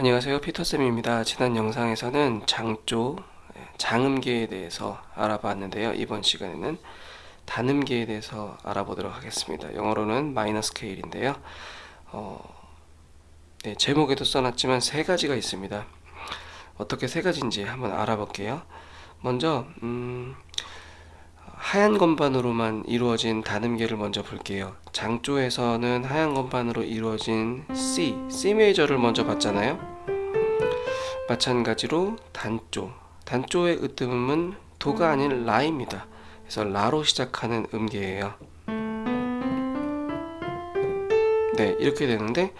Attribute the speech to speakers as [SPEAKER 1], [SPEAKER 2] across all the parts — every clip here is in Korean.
[SPEAKER 1] 안녕하세요. 피터쌤입니다. 지난 영상에서는 장조 장음계에 대해서 알아봤는데요. 이번 시간에는 단음계에 대해서 알아보도록 하겠습니다. 영어로는 마이너 스케일인데요. 어, 네, 제목에도 써놨지만 세 가지가 있습니다. 어떻게 세 가지인지 한번 알아볼게요. 먼저 음, 하얀 건반으로만 이루어진 단음계를 먼저 볼게요. 장조에서는 하얀 건반으로 이루어진 C, C 메이저를 먼저 봤잖아요. 마찬가지로 단조. 단조의 으뜸음은 도가 아닌 라입니다. 그래서 라로 시작하는 음계예요. 네 이렇게 되는데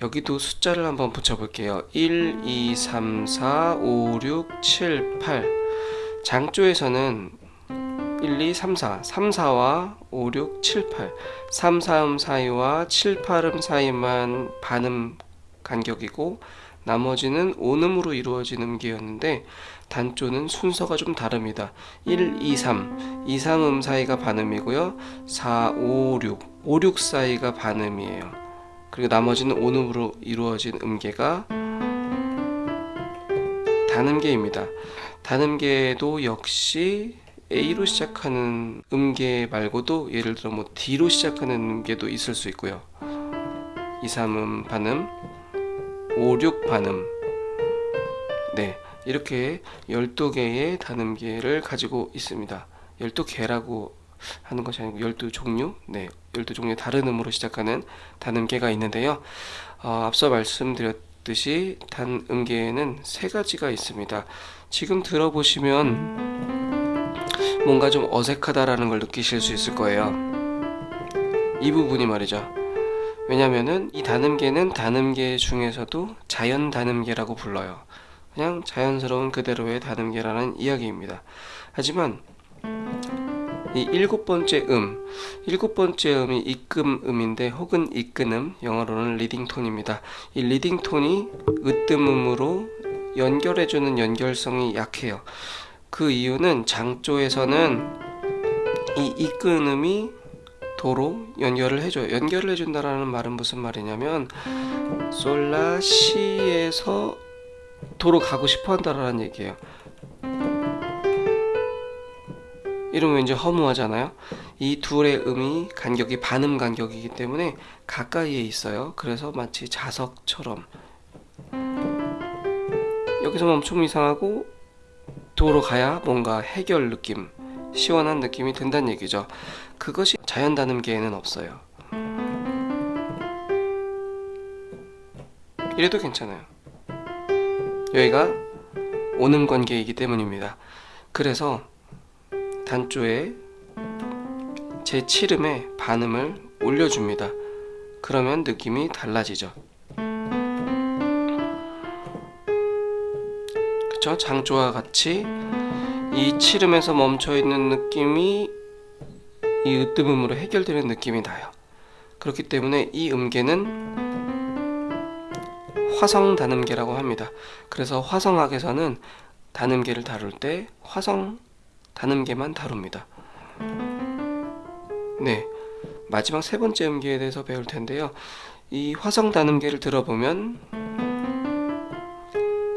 [SPEAKER 1] 여기도 숫자를 한번 붙여볼게요. 1, 2, 3, 4, 5, 6, 7, 8 장조에서는 1, 2, 3, 4 3, 4와 5, 6, 7, 8 3, 4음 사이와 7, 8음 사이만 반음 간격이고 나머지는 온음으로 이루어진 음계였는데 단조는 순서가 좀 다릅니다. 1, 2, 3 2, 3음 사이가 반음이고요. 4, 5, 6 5, 6 사이가 반음이에요. 그리고 나머지는 온음으로 이루어진 음계가 단음계입니다. 단음계도 역시 A로 시작하는 음계 말고도 예를 들어 뭐 D로 시작하는 음계도 있을 수 있고요. 2, 3음 반음 5, 6 반음. 네 이렇게 12개의 단음계를 가지고 있습니다. 12개라고 하는 것이 아니고 12종류? 네 12종류 다른 음으로 시작하는 단음계가 있는데요. 어, 앞서 말씀드렸듯이 단음계에는 세 가지가 있습니다. 지금 들어보시면 뭔가 좀 어색하다라는 걸 느끼실 수 있을 거예요. 이 부분이 말이죠. 왜냐면은 이 단음계는 단음계 중에서도 자연 단음계라고 불러요. 그냥 자연스러운 그대로의 단음계라는 이야기입니다. 하지만 이 일곱 번째 음 일곱 번째 음이 입금음인데 혹은 이끈음 영어로는 리딩톤입니다. 이 리딩톤이 으뜸음으로 연결해주는 연결성이 약해요 그 이유는 장조에서는 이 이끈음이 도로 연결을 해줘요. 연결을 해준다라는 말은 무슨 말이냐면 솔라 시에서 도로 가고 싶어 한다라는 얘기예요. 이러면 이제 허무하잖아요. 이 둘의 음이 간격이 반음 간격이기 때문에 가까이에 있어요. 그래서 마치 자석처럼. 여기서 멈추면 이상하고 도로 가야 뭔가 해결 느낌 시원한 느낌이 든다는 얘기죠. 그것이 자연 단음계에는 없어요. 이래도 괜찮아요. 여기가 오는 관계이기 때문입니다. 그래서 단조에 제7음의 반음을 올려줍니다. 그러면 느낌이 달라지죠 그쵸? 장조와 같이. 이 7음에서 멈춰있는 느낌이 이 으뜸음으로 해결되는 느낌이 나요. 그렇기 때문에 이 음계는 화성 단음계라고 합니다. 그래서 화성학에서는 단음계를 다룰 때 화성 단음계만 다룹니다. 네 마지막 세 번째 음계에 대해서 배울 텐데요. 이 화성 단음계를 들어보면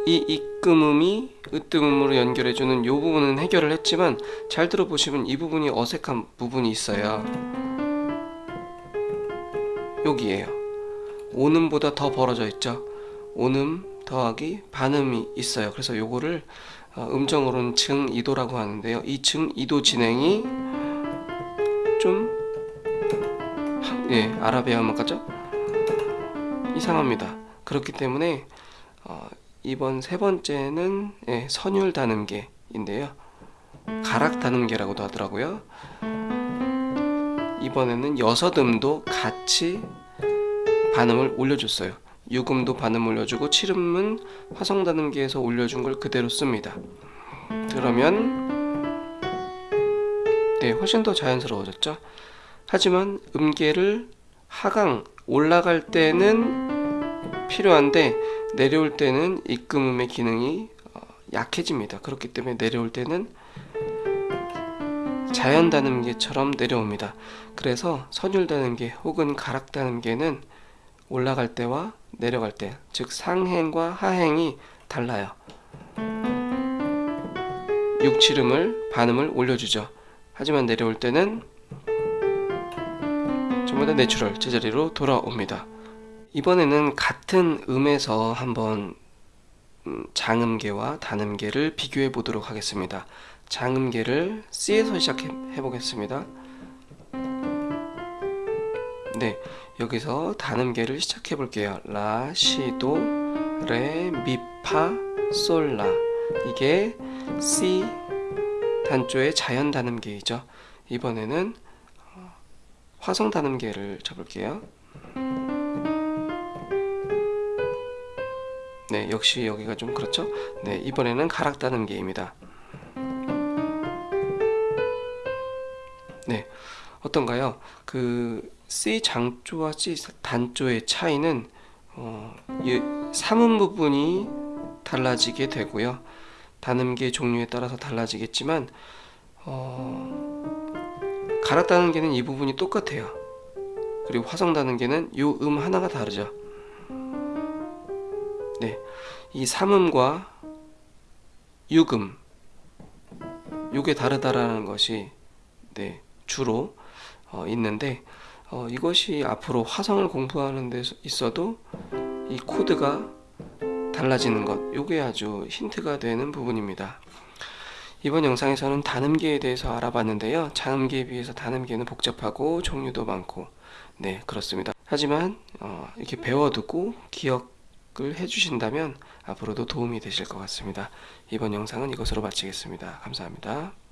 [SPEAKER 1] 이 입금음이 으뜸음으로 연결해주는 이 부분은 해결을 했지만 잘 들어보시면 이 부분이 어색한 부분이 있어요. 여기에요. 오음보다 더 벌어져 있죠. 오음 더하기 반음이 있어요. 그래서 요거를 어, 음정으로는 증이도라고 하는데요. 이 증이도 진행이 좀 예, 아라비아만 같죠? 이상합니다. 그렇기 때문에 어, 이번 세 번째는 예, 선율 단음계인데요. 가락 단음계라고도 하더라고요. 이번에는 여섯 음도 같이 반음을 올려줬어요. 6음도 반음 올려주고 7음은 화성 단음계에서 올려준 걸 그대로 씁니다. 그러면 네 훨씬 더 자연스러워졌죠? 하지만 음계를 하강 올라갈 때는 필요한데 내려올 때는 입금음의 기능이 어, 약해집니다. 그렇기 때문에 내려올 때는 자연 단음계처럼 내려옵니다. 그래서 선율 단음계 혹은 가락 단음계는 올라갈 때와 내려갈 때, 즉 상행과 하행이 달라요. 6, 7음을 반음을 올려주죠. 하지만 내려올 때는 전부 다 내추럴 제자리로 돌아옵니다. 이번에는 같은 음에서 한번 음, 장음계와 단음계를 비교해 보도록 하겠습니다. 장음계를 C에서 시작해 보겠습니다. 네, 여기서 단음계를 시작해 볼게요. 라, 시, 도, 레, 미, 파, 솔, 라. 이게 C 단조의 자연 단음계이죠. 이번에는 어, 화성 단음계를 쳐볼게요. 네, 역시 여기가 좀 그렇죠? 네, 이번에는 가락 단음계입니다. 네, 어떤가요? 그 C 장조와 C 단조의 차이는 어, 이 삼음 부분이 달라지게 되고요. 단음계 종류에 따라서 달라지겠지만 어, 가락 단음계는 이 부분이 똑같아요. 그리고 화성 단음계는 이음 하나가 다르죠. 네, 이 삼음과 육음 요게 다르다라는 것이 네, 주로 어, 있는데 어, 이것이 앞으로 화성을 공부하는 데 있어도 이 코드가 달라지는 것 요게 아주 힌트가 되는 부분입니다. 이번 영상에서는 단음계에 대해서 알아봤는데요. 장음계에 비해서 단음계는 복잡하고 종류도 많고 네 그렇습니다. 하지만 어, 이렇게 배워두고 기억 을 해주신다면 앞으로도 도움이 되실 것 같습니다. 이번 영상은 이것으로 마치겠습니다. 감사합니다.